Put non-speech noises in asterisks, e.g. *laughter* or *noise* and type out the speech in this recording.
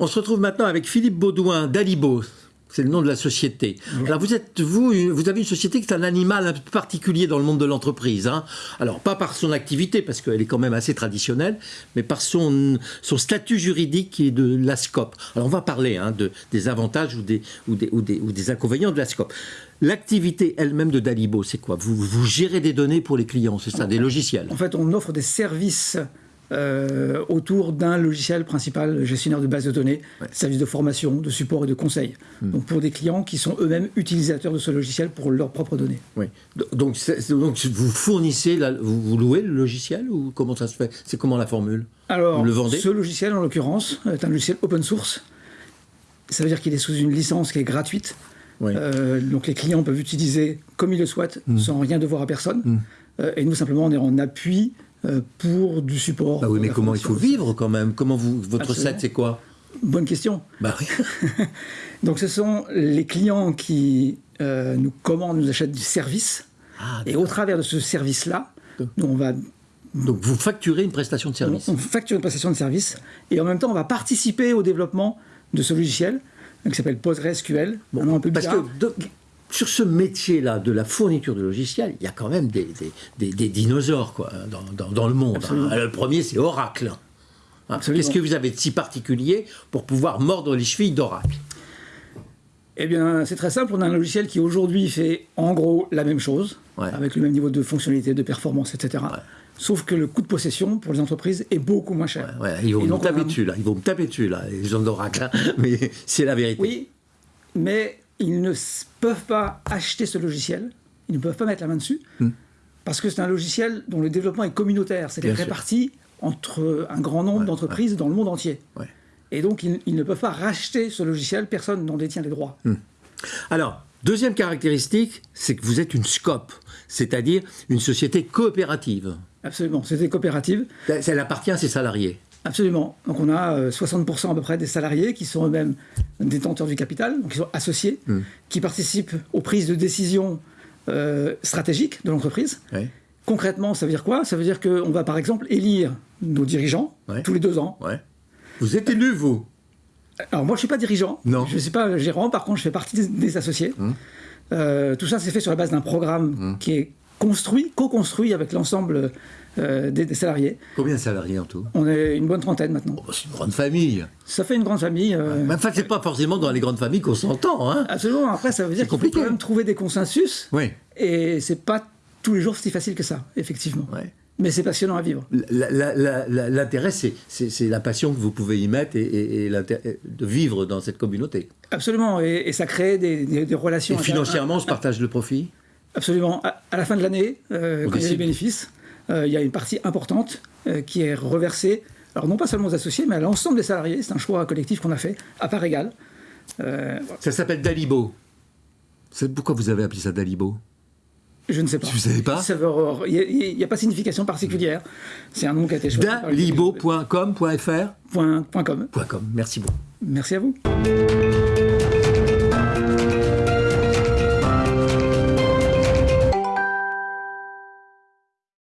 On se retrouve maintenant avec Philippe Baudouin d'Alibo. C'est le nom de la société. Alors vous êtes vous, vous avez une société qui est un animal un peu particulier dans le monde de l'entreprise. Hein. Alors pas par son activité parce qu'elle est quand même assez traditionnelle, mais par son, son statut juridique et de la SCOP. Alors on va parler hein, de, des avantages ou des, ou, des, ou, des, ou des inconvénients de la SCOP. L'activité elle-même de Dalibo, c'est quoi? Vous, vous gérez des données pour les clients, c'est ça, des logiciels? En fait, on offre des services euh, autour d'un logiciel principal gestionnaire de base de données, Ouais. services de formation, de support et de conseil. Hmm. Donc pour des clients qui sont eux-mêmes utilisateurs de ce logiciel pour leurs propres données. Oui. Donc, donc vous fournissez, la- vous, vous louez le logiciel ou comment ça se fait? C'est comment la formule? Alors, Vous le vendez? ce logiciel, en l'occurrence, est un logiciel open source. Ça veut dire qu'il est sous une licence qui est gratuite. Oui. Euh, donc les clients peuvent utiliser comme ils le souhaitent, Hmm. sans rien devoir à personne. Euh, et nous, simplement, on est en appui pour du support. Bah oui, mais comment il faut vivre quand même? Comment vous, votre Absolument. recette, c'est quoi? Bonne question. Bah oui. *laughs* Donc ce sont les clients qui euh, nous commandent, nous achètent du service. Ah, et au travers de ce service-là, nous, on va Donc vous facturez une prestation de service. on facture une prestation de service et en même temps, on va participer au développement de ce logiciel euh, qui s'appelle PostgreSQL. nom un peu Parce bizarre. que de- sur ce métier-là de la fourniture de logiciels, il y a quand même des, des- des- des dinosaures quoi, hein, dans, dans- dans le monde. Hein. Le premier, c'est Oracle. Hein. Absolument. Qu'est-ce que vous avez de si particulier pour pouvoir mordre les chevilles d'Oracle? Eh bien, c'est très simple. On a un logiciel qui aujourd'hui fait en gros la même chose, Ouais. avec le même niveau de fonctionnalité, de performance, etc. Sauf que le coût de possession pour les entreprises est beaucoup moins cher. Ouais, Ils vont me taper dessus, là. Ils vont me taper dessus, là, les gens d'Oracle. hein. *laughs* Mais c'est la vérité. Oui, mais ils ne peuvent pas acheter ce logiciel, ils ne peuvent pas mettre la main dessus, parce que c'est un logiciel dont le développement est communautaire, c'est Hmm. Bien sûr. réparti entre un grand nombre Ouais, d'entreprises dans le monde entier. Ouais. Et donc, ils, ils ne peuvent pas racheter ce logiciel, personne n'en détient les droits. Hmm. Alors, deuxième caractéristique, c'est que vous êtes une SCOP, c'est-à-dire une société coopérative. Absolument, c'est des coopératives. Elle appartient à ses salariés. Absolument. Donc on a euh, 60% à peu près des salariés qui sont eux-mêmes détenteurs du capital, donc qui sont associés, Hmm. qui participent aux prises de décision euh, stratégiques de l'entreprise. Ouais. Concrètement, ça veut dire quoi? Ça veut dire qu'on va par exemple élire nos dirigeants Ouais. tous les deux ans. Ouais. Vous êtes élu, vous? Alors moi, je ne suis pas dirigeant, Non. je ne suis pas gérant, par contre, je fais partie des, associés. Euh, tout ça, c'est fait sur la base d'un programme qui est construit, co-construit avec l'ensemble euh, des, des salariés. Combien de salariés en tout? On est une bonne trentaine maintenant. Oh, C'est une grande famille. Ça fait une grande famille. euh, Mais enfin, c'est pas forcément dans les grandes familles qu'on s'entend, hein Absolument. Après, ça veut dire qu'il faut quand même trouver des consensus. Oui. Et c'est pas tous les jours si facile que ça, effectivement. Ouais. Mais c'est passionnant à vivre. L'intérêt, c'est- la passion que vous pouvez y mettre et, et- et l'intérêt de vivre dans cette communauté. Absolument. Et, et ça crée des, des- des relations. Et financièrement, on se partage le profit? Absolument. À, à la fin de l'année, euh, quand il y a les bénéfices, euh, il y a une partie importante euh, qui est reversée, alors non pas seulement aux associés, mais à l'ensemble des salariés. C'est un choix collectif qu'on a fait à part égale. Euh, voilà. Ça s'appelle Dalibo. Pourquoi vous avez appelé ça Dalibo? Je ne sais pas. Vous savez pas Il n'y a, pas de signification particulière. C'est un nom qui a été choisi. par les- Dalibo.com.fr Point- point com. .com. Merci beaucoup. Merci à vous.